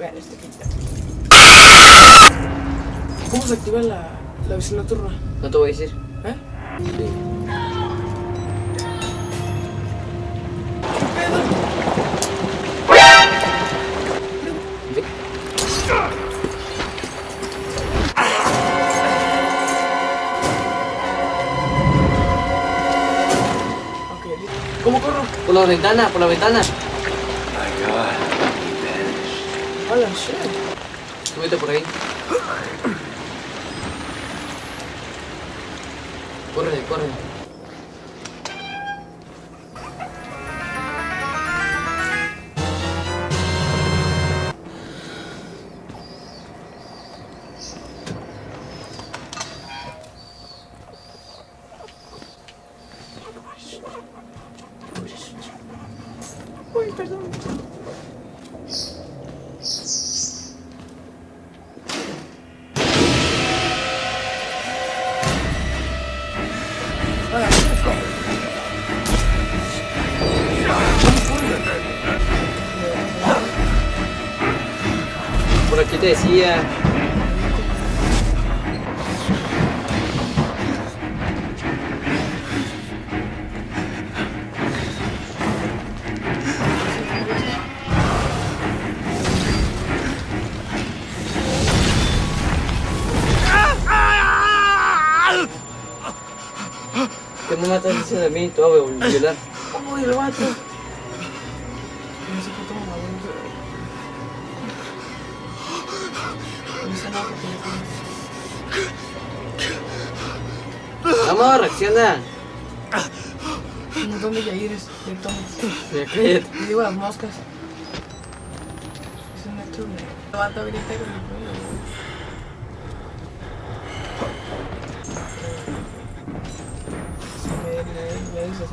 Ver, este quita. ¿Cómo se activa la, la visión nocturna? No te voy a decir. ¿Eh? Sí. ¿Cómo corro? Por la ventana, por la ventana. Hola, shit. Súbete por ahí. Corre, corre. Uy, perdón. Te decía. ¿Qué me matas diciendo de mí? Te voy a violar. Uy, el vato. No sé qué Vamos, reacciona. Un montón de yaires, de tomas. Cállate. Y digo las moscas. Es un nocturno. El vato grita con el me, me, me dice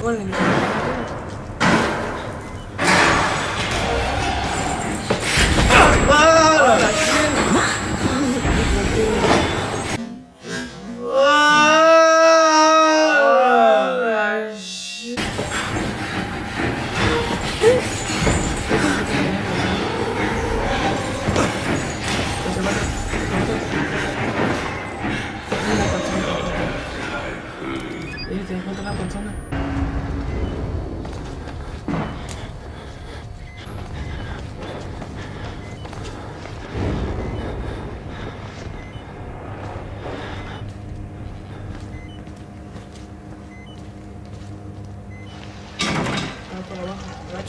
importa. O bueno, ni- Oye, te encuentras una persona. Ah,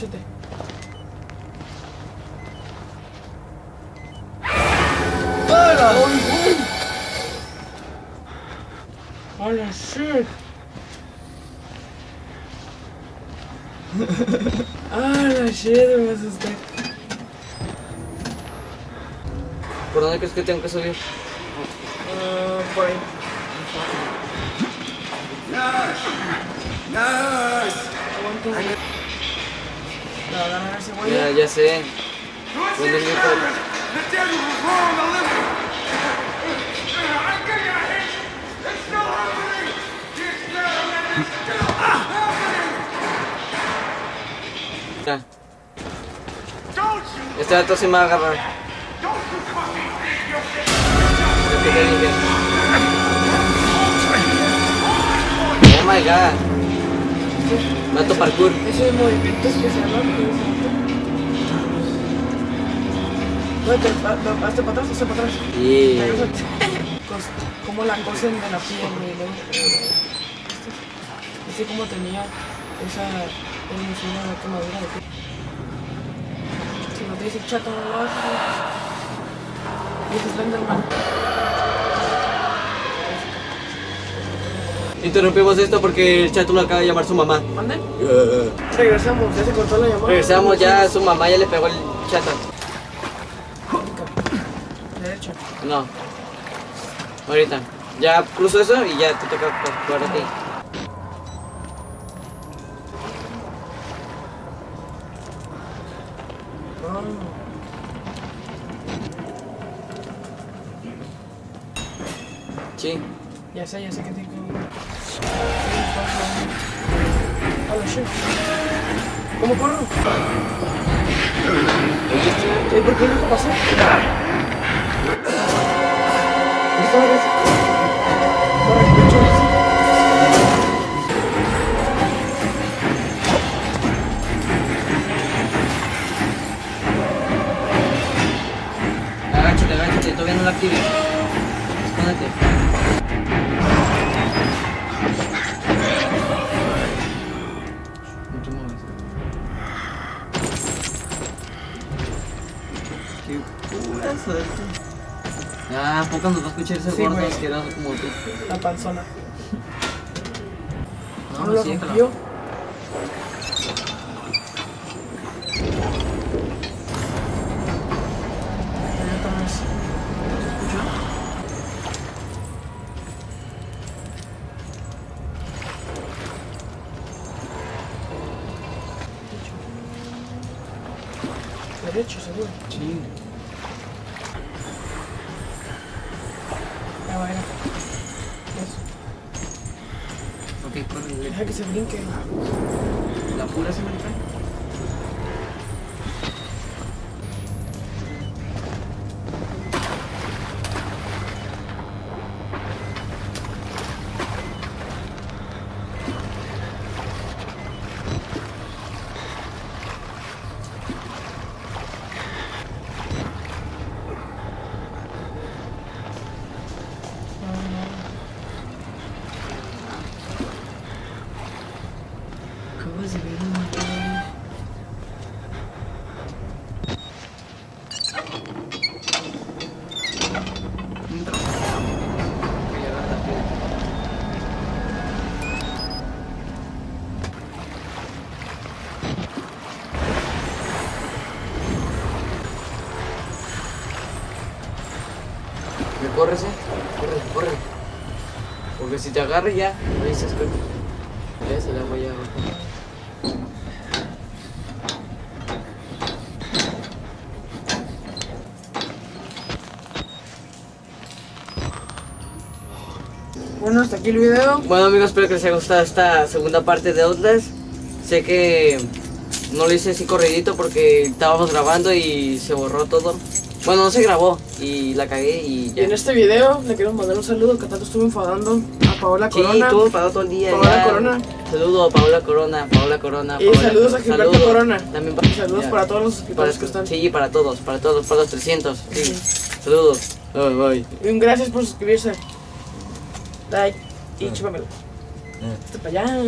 agáchate. Hola, shit. Hola, shit, me asusté. ¿Por dónde crees que tengo que subir? Ah, por ahí. Aguanta. Me va a ganar ese güey. Ya, ya sé. Ya. Don't you, Este dato sí me va a agarrar. Oh my god. Mato parkour. Ese movimiento especial, ¿no? No, hazte para atrás, hazte para atrás. Y. Cos- Como la cosen de la piel. Así como tenía esa hermosura de quemadura de piel. Si no te dice chato, no lo haces. Y es Slenderman. Interrumpimos esto porque el chato lo acaba de llamar su mamá. ¿Mande? Regresamos, ya se cortó la llamada. Regresamos ya, su mamá ya le pegó el chato. Derecho. No. Ahorita. Ya cruzo eso y ya te toca jugar a ti. No. Sí. Ya sé, ya sé que tengo. Hola, shit. ¿Cómo corro? ¿Eh, ¿Por qué no pasó? Agáchate, agáchate, todavía no la actives. Qué pura suerte. Ah, ¿a poco nos va a escuchar ese Sí, gordo asqueroso como tú? La panzona. No, ¿No lo sí, rompió? Derecho, seguro. Sí. Va, ya. Eso. Ok, corre. Deja que se brinque. ¿La pura se me trae? ¿Me corres, eh? Corre, corre. Porque si te agarra ya, me dices que... Ya se la voy a. Bueno, hasta aquí el video. Bueno amigos, espero que les haya gustado esta segunda parte de Outlast. Sé que no lo hice así corridito porque estábamos grabando y se borró todo. Bueno, no se grabó y la cagué y en este video le quiero mandar un saludo que tanto estuve enfadando a Paola Sí, Corona. estuvo parado todo el día. Paola ya. Corona. Saludo a Paola Corona, Paola Corona. Y saludos a. Gilberto Saludos. Corona. También para, saludos ya. para todos los suscriptores que están. Sí, para todos, para todos, para los 300. Sí. Sí. Saludos. Bye, bye. Y un gracias por suscribirse. Like y chúpamelo. Hasta para allá.